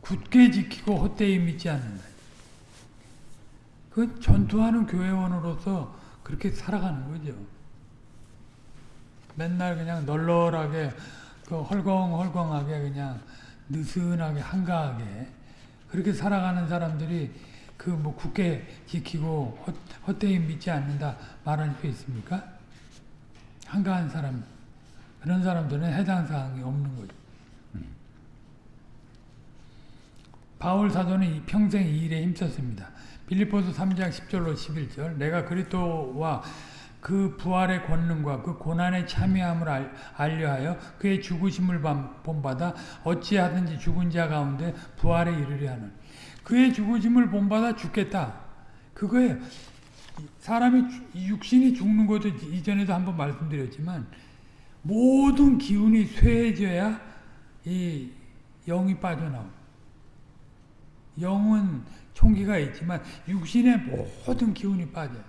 S1: 굳게 지키고 헛되이 믿지 않는다. 그 전투하는 교회원으로서 그렇게 살아가는 거죠. 맨날 그냥 널널하게 그 헐렁헐렁하게 그냥 느슨하게 한가하게 그렇게 살아가는 사람들이 그 뭐 굳게 지키고 헛, 헛되이 믿지 않는다 말할 수 있습니까? 한가한 사람 그런 사람들은 해당 사항이 없는 거죠. 바울 사도는 평생 이 일에 힘썼습니다. 빌리포스 3장 10절로 11절 내가 그리스도와 그 부활의 권능과 그 고난의 참여함을 알려하여 그의 죽으심을 본받아 어찌하든지 죽은 자 가운데 부활에 이르려 하는 그의 죽으심을 본받아 죽겠다. 그거예요. 사람이 육신이 죽는 것도 이전에도 한번 말씀드렸지만 모든 기운이 쇠해져야 이 영이 빠져나옵니다. 영은 총기가 있지만 육신의 모든 기운이 빠져요.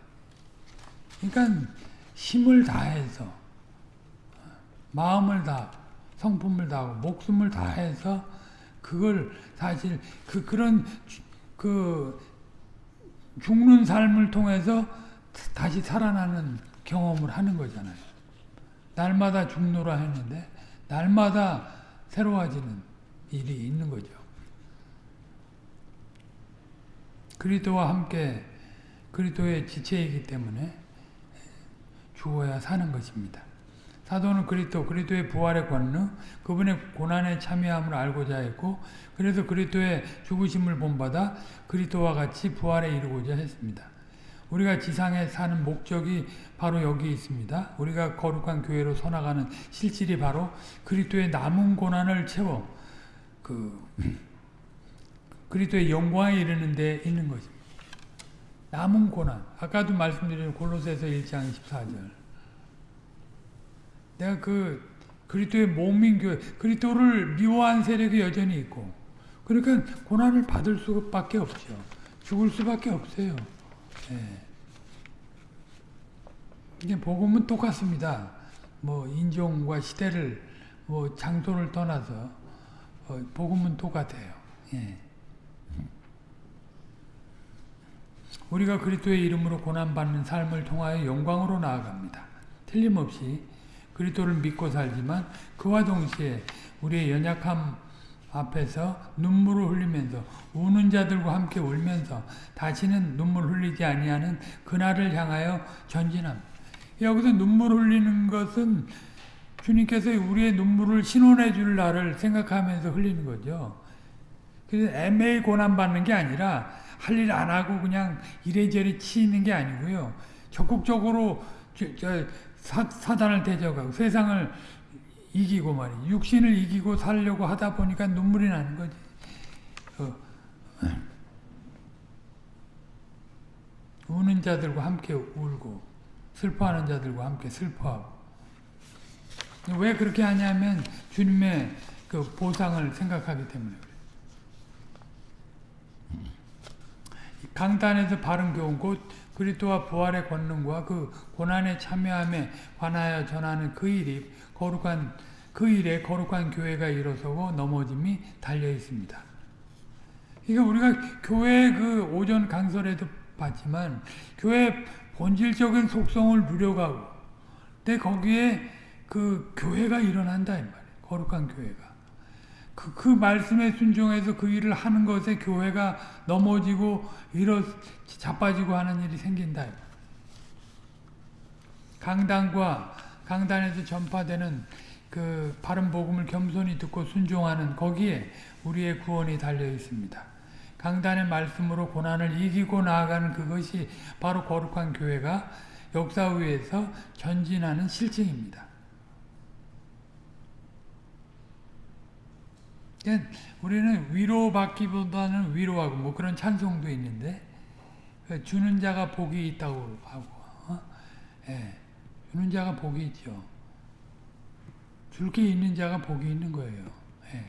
S1: 그러니까 힘을 다해서 마음을 다 성품을 다하고 목숨을 다해서 그걸 사실 그 그런 그 죽는 삶을 통해서 다시 살아나는 경험을 하는 거잖아요. 날마다 죽노라 했는데 날마다 새로워지는 일이 있는 거죠. 그리스도와 함께 그리스도의 지체이기 때문에 죽어야 사는 것입니다. 사도는 그리스도, 그리스도의 부활의 권능, 그분의 고난에 참여함을 알고자 했고 그래서 그리스도의 죽으심을 본받아 그리스도와 같이 부활에 이르고자 했습니다. 우리가 지상에 사는 목적이 바로 여기 있습니다. 우리가 거룩한 교회로 서나가는 실질이 바로 그리스도의 남은 고난을 채워 그 그리스도의 영광에 이르는 데 있는 것입니다. 남은 고난. 아까도 말씀드린 골로새서 1장 14절. 내가 그 그리스도의 몸인 교회, 그리스도를 미워한 세력이 여전히 있고 그러니까 고난을 받을 수밖에 없죠. 죽을 수밖에 없어요. 예. 이게 복음은 똑같습니다. 뭐 인종과 시대를 뭐 장소를 떠나서 어, 복음은 똑같아요. 예. 우리가 그리스도의 이름으로 고난받는 삶을 통하여 영광으로 나아갑니다. 틀림없이 그리스도를 믿고 살지만 그와 동시에 우리의 연약함 앞에서 눈물을 흘리면서 우는 자들과 함께 울면서 다시는 눈물 흘리지 아니하는 그날을 향하여 전진합니다. 여기서 눈물 흘리는 것은 주님께서 우리의 눈물을 신원해 줄 날을 생각하면서 흘리는 거죠. 그래서 애매히 고난받는 게 아니라 할 일 안 하고 그냥 이래저래 치이는 게 아니고요. 적극적으로 저, 저 사, 사단을 대적하고 세상을 이기고 말이 육신을 이기고 살려고 하다 보니까 눈물이 나는 거지. 어. 우는 자들과 함께 울고 슬퍼하는 자들과 함께 슬퍼하고 왜 그렇게 하냐면 주님의 그 보상을 생각하기 때문에 그래요. 강단에서 바른 교훈 곧 그리스도와 부활의 권능과 그 고난에 참여함에 관하여 전하는 그 일이 거룩한 그 일에 거룩한 교회가 일어서고 넘어짐이 달려 있습니다. 그러니까 우리가 교회 그 오전 강설에도 봤지만 교회 본질적인 속성을 누려가고 근데 거기에 그 교회가 일어난다 이 말이에요. 거룩한 교회가. 그, 그 말씀에 순종해서 그 일을 하는 것에 교회가 넘어지고 일어 자빠지고 하는 일이 생긴다. 강단과 강단에서 전파되는 그 바른 복음을 겸손히 듣고 순종하는 거기에 우리의 구원이 달려 있습니다. 강단의 말씀으로 고난을 이기고 나아가는 그것이 바로 거룩한 교회가 역사 위에서 전진하는 실증입니다. 그러니까 우리는 위로받기보다는 위로하고 뭐 그런 찬송도 있는데 주는 자가 복이 있다고 하고 어? 예, 주는 자가 복이 있죠. 줄 게 있는 자가 복이 있는 거예요. 예.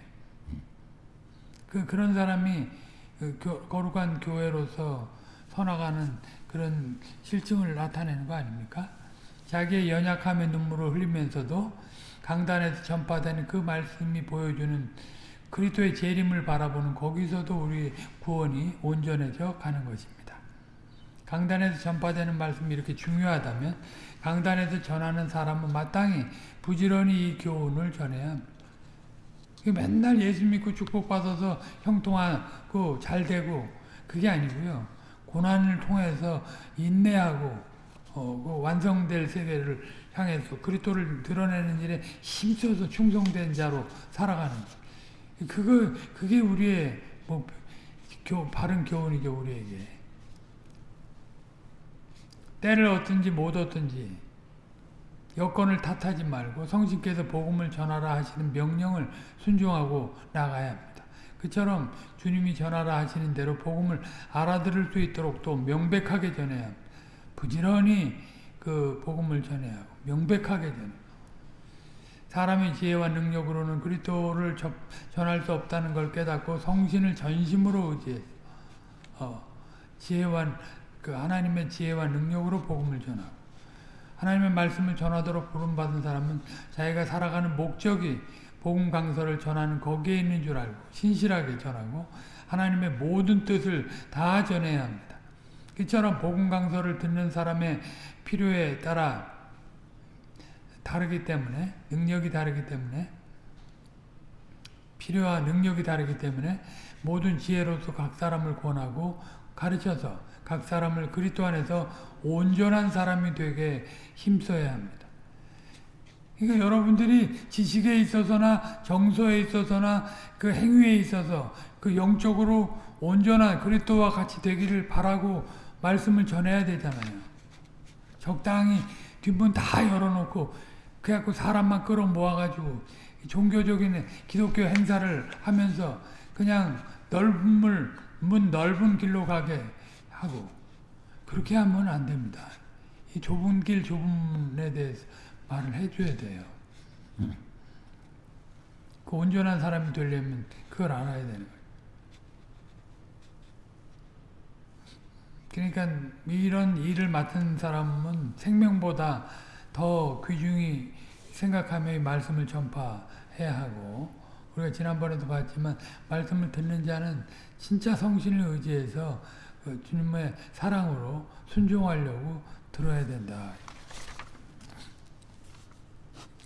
S1: 그 그런 사람이 그 교, 거룩한 교회로서 서나가는 그런 실증을 나타내는 거 아닙니까? 자기의 연약함의 눈물을 흘리면서도 강단에서 전파되는 그 말씀이 보여주는 그리스도의 재림을 바라보는 거기서도 우리 구원이 온전해져 가는 것입니다. 강단에서 전파되는 말씀이 이렇게 중요하다면 강단에서 전하는 사람은 마땅히 부지런히 이 교훈을 전해야 합니다. 맨날 예수 믿고 축복받아서 형통하고 잘되고 그게 아니고요. 고난을 통해서 인내하고 어, 그 완성될 세계를 향해서 그리스도를 드러내는 일에 힘써서 충성된 자로 살아가는 것. 그거 그게 우리의 뭐 교, 바른 교훈이죠 우리에게. 때를 얻든지 못 얻든지 여건을 탓하지 말고 성신께서 복음을 전하라 하시는 명령을 순종하고 나가야 합니다. 그처럼 주님이 전하라 하시는 대로 복음을 알아들을 수 있도록 또 명백하게 전해야 합니다. 부지런히 그 복음을 전해야 하고 명백하게 전해. 사람의 지혜와 능력으로는 그리스도를 전할 수 없다는 걸 깨닫고 성신을 전심으로 의지해 어, 지혜와 그 하나님의 지혜와 능력으로 복음을 전하고 하나님의 말씀을 전하도록 부름받은 사람은 자기가 살아가는 목적이 복음 강서를 전하는 거기에 있는 줄 알고 신실하게 전하고 하나님의 모든 뜻을 다 전해야 합니다. 이처럼 복음 강서를 듣는 사람의 필요에 따라 다르기 때문에 능력이 다르기 때문에 필요와 능력이 다르기 때문에 모든 지혜로서 각 사람을 권하고 가르쳐서 각 사람을 그리스도 안에서 온전한 사람이 되게 힘써야 합니다. 그러니까 여러분들이 지식에 있어서나 정서에 있어서나 그 행위에 있어서 그 영적으로 온전한 그리스도와 같이 되기를 바라고 말씀을 전해야 되잖아요. 적당히 뒷문 다 열어놓고 그래갖고 사람만 끌어 모아가지고 종교적인 기독교 행사를 하면서 그냥 넓은 물, 문 넓은 길로 가게 하고 그렇게 하면 안 됩니다. 이 좁은 길, 좁은 문에 대해서 말을 해줘야 돼요. 그 온전한 사람이 되려면 그걸 알아야 되는. 그러니까 이런 일을 맡은 사람은 생명보다 더 귀중히 생각하며 이 말씀을 전파해야 하고 우리가 지난번에도 봤지만 말씀을 듣는 자는 진짜 성신을 의지해서 그 주님의 사랑으로 순종하려고 들어야 된다.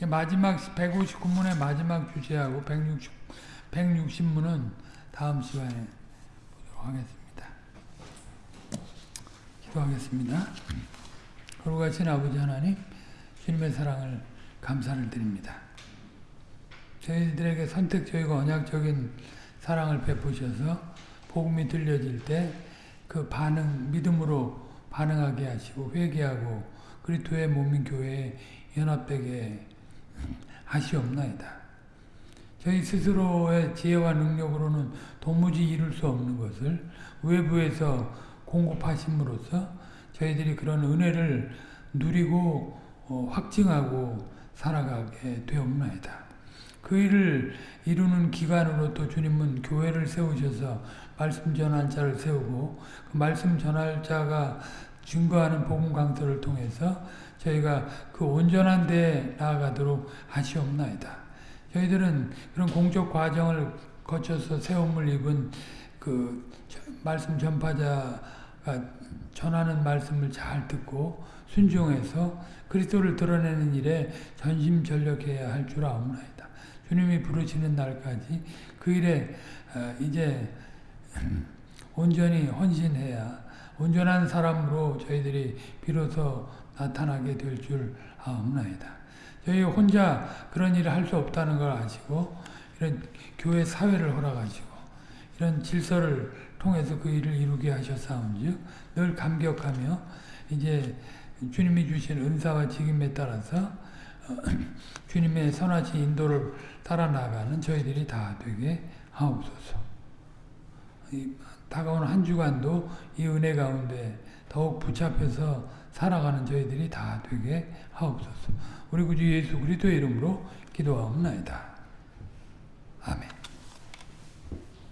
S1: 마지막 159문의 마지막 주제하고 160, 160문은 다음 시간에 보도록 하겠습니다. 기도하겠습니다. 거룩하신 아버지 하나님 주님의 사랑을 감사를 드립니다. 저희들에게 선택적이고 언약적인 사랑을 베푸셔서 복음이 들려질 때 그 반응 믿음으로 반응하게 하시고 회개하고 그리스도의 몸인 교회에 연합되게 하시옵나이다. 저희 스스로의 지혜와 능력으로는 도무지 이룰 수 없는 것을 외부에서 공급하심으로써 저희들이 그런 은혜를 누리고 어, 확증하고 살아가게 되옵나이다. 그 일을 이루는 기관으로 또 주님은 교회를 세우셔서 말씀 전할 자를 세우고 그 말씀 전할 자가 증거하는 복음 강서를 통해서 저희가 그 온전한 데에 나아가도록 하시옵나이다. 저희들은 그런 공적 과정을 거쳐서 세움을 입은 그 말씀 전파자가 전하는 말씀을 잘 듣고 순종해서 그리스도를 드러내는 일에 전심전력해야 할 줄 아옵나이다. 주님이 부르시는 날까지 그 일에 이제 온전히 헌신해야 온전한 사람으로 저희들이 비로소 나타나게 될 줄 아옵나이다. 저희 혼자 그런 일을 할 수 없다는 걸 아시고 이런 교회 사회를 허락하시고 이런 질서를 통해서 그 일을 이루게 하셨사온즉 늘 감격하며 이제 주님이 주신 은사와 직임에 따라서 주님의 선하신 인도를 따라 나가는 저희들이 다 되게 하옵소서. 다가오는 한 주간도 이 은혜 가운데 더욱 붙잡혀서 살아가는 저희들이 다 되게 하옵소서. 우리 구주 예수 그리스도의 이름으로 기도하옵나이다. 아멘.